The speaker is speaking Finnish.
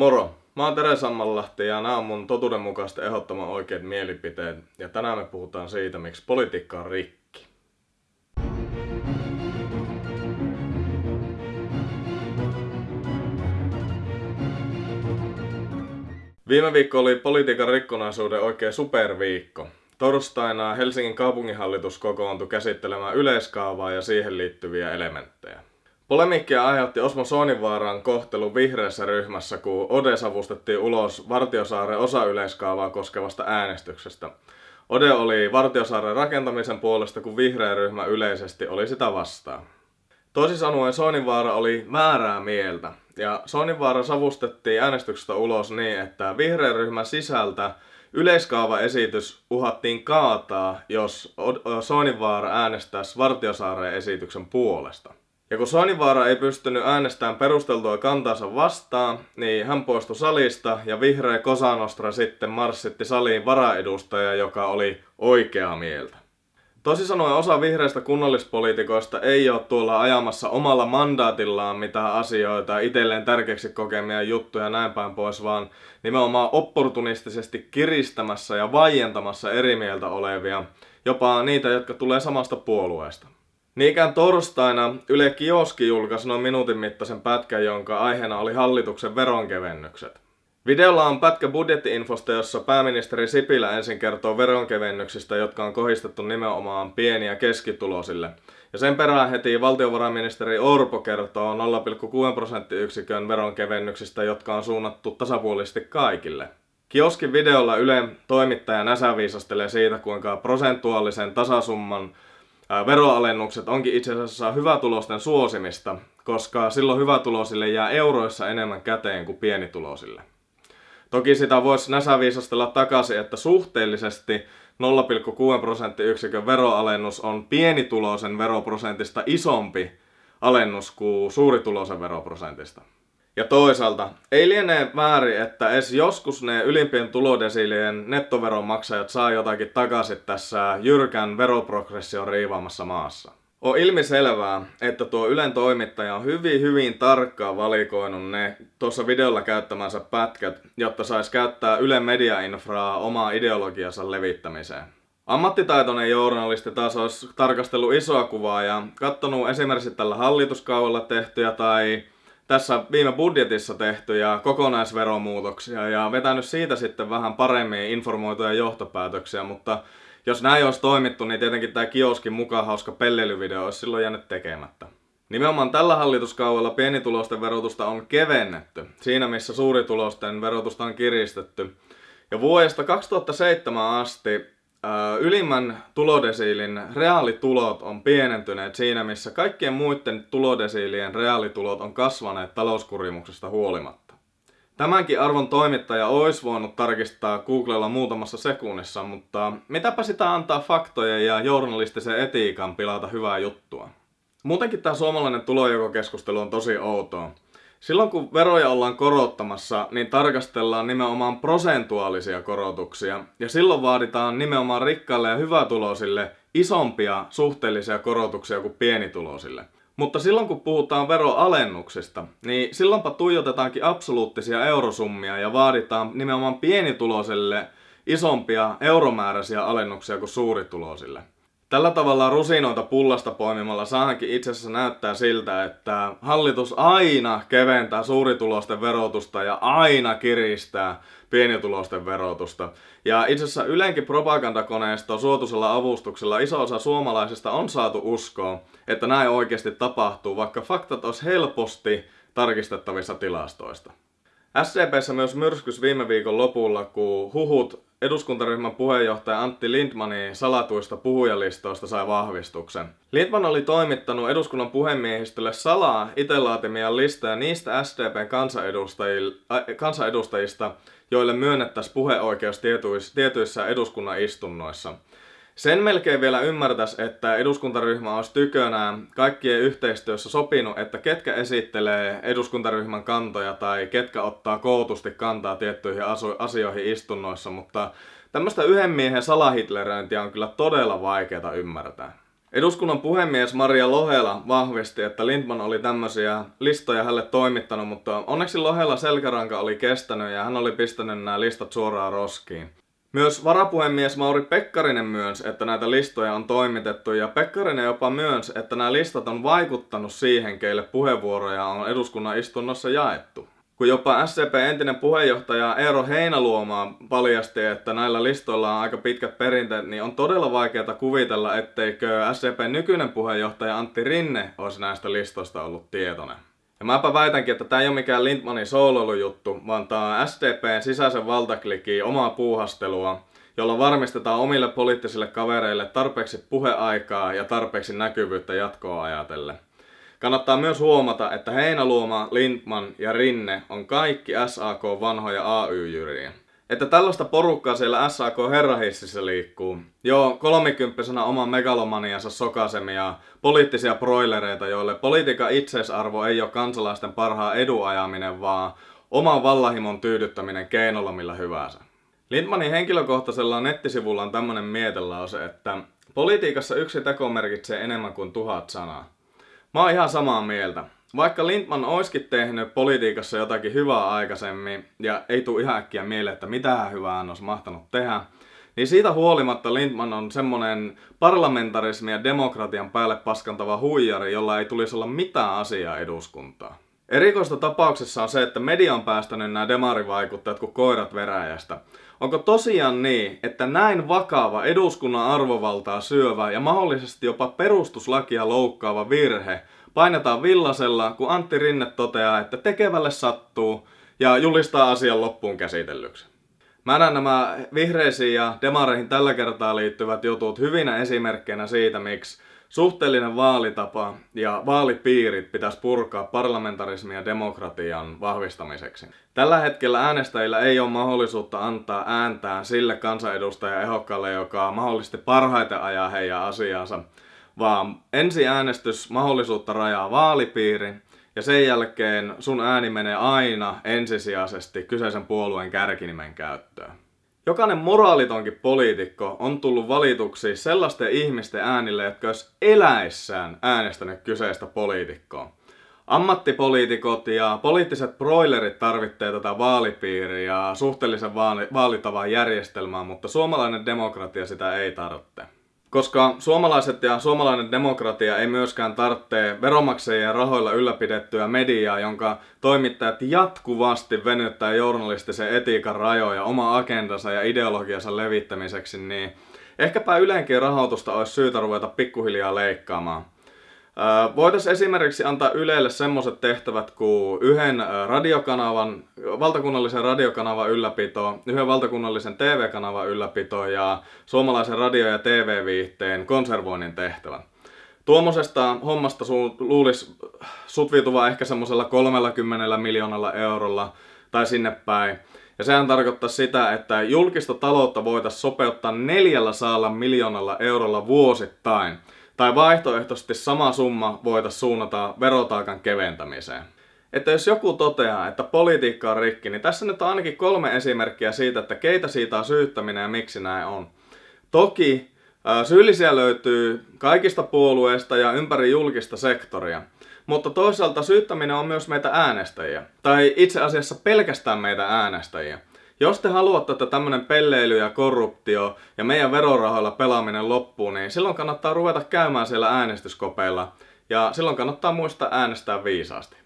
Moro! Mä oon Tere Sammanlahti ja nämä on mun totuudenmukaisesti ehdottoman oikeat mielipiteet. Ja tänään me puhutaan siitä, miksi politiikka on rikki. Viime viikko oli politiikan rikkonaisuuden oikein superviikko. Torstaina Helsingin kaupunginhallitus kokoontui käsittelemään yleiskaavaa ja siihen liittyviä elementtejä. Polemiikkia aiheutti Osmo Soininvaaran kohtelu vihreässä ryhmässä, kun Ode savustettiin ulos Vartiosaaren osayleiskaavaa koskevasta äänestyksestä. Ode oli Vartiosaaren rakentamisen puolesta, kun vihreä ryhmä yleisesti oli sitä vastaan. Toisin sanoen Soininvaara oli väärää mieltä, ja Soininvaara savustettiin äänestyksestä ulos niin, että vihreän ryhmän sisältä yleiskaavaesitys uhattiin kaataa, jos Soininvaara äänestäisi Vartiosaaren esityksen puolesta. Ja kun Soininvaara ei pystynyt äänestämään perusteltua kantansa vastaan, niin hän poistui salista ja vihreä Kosanostra sitten marssitti saliin varaedustaja, joka oli oikeaa mieltä. Tosi sanoen osa vihreistä kunnallispoliitikoista ei ole tuolla ajamassa omalla mandaatillaan mitään asioita, itselleen tärkeäksi kokemia juttuja näin päin pois, vaan nimenomaan opportunistisesti kiristämässä ja vaientamassa eri mieltä olevia, jopa niitä, jotka tulee samasta puolueesta. Niinkään torstaina Yle Kioski julkaisi noin minuutin mittaisen pätkän, jonka aiheena oli hallituksen veronkevennykset. Videolla on pätkä budjettiinfosta, jossa pääministeri Sipilä ensin kertoo veronkevennyksistä, jotka on kohistettu nimenomaan pieni- ja keskituloisille. Ja sen perään heti valtiovarainministeri Orpo kertoo 0,6 prosenttiyksikön veronkevennyksistä, jotka on suunnattu tasapuolisesti kaikille. Kioskin videolla Yle toimittaja näsäviisastelee siitä, kuinka prosentuaalisen tasasumman veroalennukset onkin itse asiassa hyvätulosten suosimista, koska silloin hyvätuloisille jää euroissa enemmän käteen kuin pienituloisille. Toki sitä voisi näsäviisastella takaisin, että suhteellisesti 0,6 prosenttiyksikön veroalennus on pienituloisen veroprosentista isompi alennus kuin suurituloisen veroprosentista. Ja toisaalta, ei liene väärin, että edes joskus ne ylimpien tulodesiilien nettoveronmaksajat saa jotakin takaisin tässä jyrkän veroprogression riivaamassa maassa. On ilmiselvää, että tuo Ylen toimittaja on hyvin hyvin tarkkaan valikoinut ne tuossa videolla käyttämänsä pätkät, jotta sais käyttää Ylen mediainfraa omaa ideologiansa levittämiseen. Ammattitaitoinen journalisti taas olisi tarkastellut isoa kuvaa ja katsonut esimerkiksi tällä hallituskaudella tehtyjä tai tässä viime budjetissa tehtyjä kokonaisveromuutoksia ja vetänyt siitä sitten vähän paremmin informoituja johtopäätöksiä, mutta jos näin olisi toimittu, niin tietenkin tämä kioskin mukaan hauska pellelyvideo olisi silloin jäänyt tekemättä. Nimenomaan tällä hallituskaudella pienitulosten verotusta on kevennetty, siinä missä suuritulosten verotusta on kiristetty. Ja vuodesta 2007 asti ylimmän tulodesiilin reaalitulot on pienentyneet siinä, missä kaikkien muiden tulodesiilien reaalitulot on kasvaneet talouskurimuksesta huolimatta. Tämänkin arvon toimittaja olisi voinut tarkistaa Googlella muutamassa sekunnissa, mutta mitäpä sitä antaa faktojen ja journalistisen etiikan pilata hyvää juttua. Muutenkin tämä suomalainen tulojakokeskustelu on tosi outoa. Silloin kun veroja ollaan korottamassa, niin tarkastellaan nimenomaan prosentuaalisia korotuksia. Ja silloin vaaditaan nimenomaan rikkaille ja hyvätuloisille isompia suhteellisia korotuksia kuin pienituloisille. Mutta silloin kun puhutaan veroalennuksista, niin silloinpa tuijotetaankin absoluuttisia eurosummia ja vaaditaan nimenomaan pienituloisille isompia euromääräisiä alennuksia kuin suurituloisille. Tällä tavalla rusinoita pullasta poimimalla saahankin itse asiassa näyttää siltä, että hallitus aina keventää suuritulosten verotusta ja aina kiristää pienitulosten verotusta. Ja itse asiassa Ylenkin propagandakoneisto suotuisella avustuksella iso osa suomalaisista on saatu uskoa, että näin oikeasti tapahtuu, vaikka faktat olisi helposti tarkistettavissa tilastoista. SCPssä myös myrskys viime viikon lopulla, kun huhut eduskuntaryhmän puheenjohtaja Antti Lindmanin salatuista puhujalistoista sai vahvistuksen. Lindman oli toimittanut eduskunnan puhemiehistölle salaa itse laatimia listoja niistä SDPn kansanedustajista, joille myönnettäisiin puheoikeus tietyissä eduskunnan istunnoissa. Sen melkein vielä ymmärtäisi, että eduskuntaryhmä olisi tykönään kaikkien yhteistyössä sopinut, että ketkä esittelee eduskuntaryhmän kantoja tai ketkä ottaa kootusti kantaa tiettyihin asioihin istunnoissa, mutta tämmöistä yhden miehen salahitleröintiä on kyllä todella vaikeaa ymmärtää. Eduskunnan puhemies Maria Lohela vahvisti, että Lindman oli tämmöisiä listoja hänelle toimittanut, mutta onneksi Lohela selkäranka oli kestänyt ja hän oli pistänyt nämä listat suoraan roskiin. Myös varapuhemies Mauri Pekkarinen myönsi, että näitä listoja on toimitettu ja Pekkarinen jopa myönsi, että nämä listat on vaikuttanut siihen, keille puheenvuoroja on eduskunnan istunnossa jaettu. Kun jopa SCP entinen puheenjohtaja Eero Heinaluoma paljasti, että näillä listoilla on aika pitkät perinteet, niin on todella vaikeaa kuvitella, etteikö SCP nykyinen puheenjohtaja Antti Rinne olisi näistä listoista ollut tietoinen. Ja mäpä väitänkin, että tämä ei ole mikään Lindmanin sooloilujuttu, vaan tämä on SDPn sisäisen valtaklikin omaa puuhastelua, jolla varmistetaan omille poliittisille kavereille tarpeeksi puheaikaa ja tarpeeksi näkyvyyttä jatkoa ajatellen. Kannattaa myös huomata, että Heinaluoma, Lindman ja Rinne on kaikki SAK vanhoja AY-jyriä. Että tällaista porukkaa siellä SAK herrahississä liikkuu. Joo, kolmikymppisenä oman megalomaniansa sokasemia poliittisia broilereita, joille politiikan itseisarvo ei ole kansalaisten parhaan eduajaminen, vaan oman vallahimon tyydyttäminen keinolla millä hyvänsä. Lindmanin henkilökohtaisella nettisivulla on tämmönen mietelause, että politiikassa yksi teko merkitsee enemmän kuin tuhat sanaa. Mä oon ihan samaa mieltä. Vaikka Lindman olisikin tehnyt politiikassa jotakin hyvää aikaisemmin, ja ei tule ihan äkkiä mieleen, että mitä hyvää hän olisi mahtanut tehdä, niin siitä huolimatta Lindman on semmonen parlamentarismi ja demokratian päälle paskantava huijari, jolla ei tulisi olla mitään asiaa eduskuntaa. Erikoista tapauksessa on se, että media on päästänyt nämä demarivaikuttajat kuin koirat veräjästä. Onko tosiaan niin, että näin vakava eduskunnan arvovaltaa syövä ja mahdollisesti jopa perustuslakia loukkaava virhe painetaan villasella, kun Antti Rinne toteaa, että tekevälle sattuu ja julistaa asian loppuun käsitellyksi? Mä näen nämä vihreisiin ja demareihin tällä kertaa liittyvät jutut hyvinä esimerkkeinä siitä, miksi Suhteellinen vaalitapa ja vaalipiirit pitäisi purkaa parlamentarismin ja demokratian vahvistamiseksi. Tällä hetkellä äänestäjillä ei ole mahdollisuutta antaa ääntään sille kansanedustajaehdokkaalle, joka mahdollisesti parhaiten ajaa heidän asiansa, vaan ensi äänestys mahdollisuutta rajaa vaalipiiri ja sen jälkeen sun ääni menee aina ensisijaisesti kyseisen puolueen kärkinimen käyttöön. Jokainen moraalitonkin poliitikko on tullut valituksi sellaisten ihmisten äänille, jotka olisi eläissään äänestänyt kyseistä poliitikkoa. Ammattipoliitikot ja poliittiset broilerit tarvitsee tätä vaalipiiriä ja suhteellisen vaali- järjestelmää, mutta suomalainen demokratia sitä ei tarvitse. Koska suomalaiset ja suomalainen demokratia ei myöskään tarvitse veromaksajien rahoilla ylläpidettyä mediaa, jonka toimittajat jatkuvasti venyttää journalistisen etiikan rajoja oma agendansa ja ideologiansa levittämiseksi, niin ehkäpä yleenkin rahoitusta olisi syytä ruveta pikkuhiljaa leikkaamaan. Voitaisiin esimerkiksi antaa Ylelle semmoiset tehtävät kuin yhden radiokanavan, valtakunnallisen radiokanavan ylläpito, yhden valtakunnallisen TV-kanavan ylläpito ja suomalaisen radio- ja TV-viihteen konservoinnin tehtävä. Tuommoisesta hommasta su- luulisi sutviutuva ehkä semmoisella 30 miljoonalla eurolla tai sinne päin. Ja sehän tarkoittaa sitä, että julkista taloutta voitaisiin sopeuttaa 400 miljoonalla eurolla vuosittain – tai vaihtoehtoisesti sama summa voitaisiin suunnata verotaakan keventämiseen. Että jos joku toteaa, että politiikka on rikki, niin tässä nyt on ainakin kolme esimerkkiä siitä, että keitä siitä on syyttäminen ja miksi näin on. Toki syyllisiä löytyy kaikista puolueista ja ympäri julkista sektoria. Mutta toisaalta syyttäminen on myös meitä äänestäjiä. Tai itse asiassa pelkästään meitä äänestäjiä. Jos te haluatte, että tämmönen pelleily ja korruptio ja meidän verorahoilla pelaaminen loppuu, niin silloin kannattaa ruveta käymään siellä äänestyskopeilla. Ja silloin kannattaa muistaa äänestää viisaasti.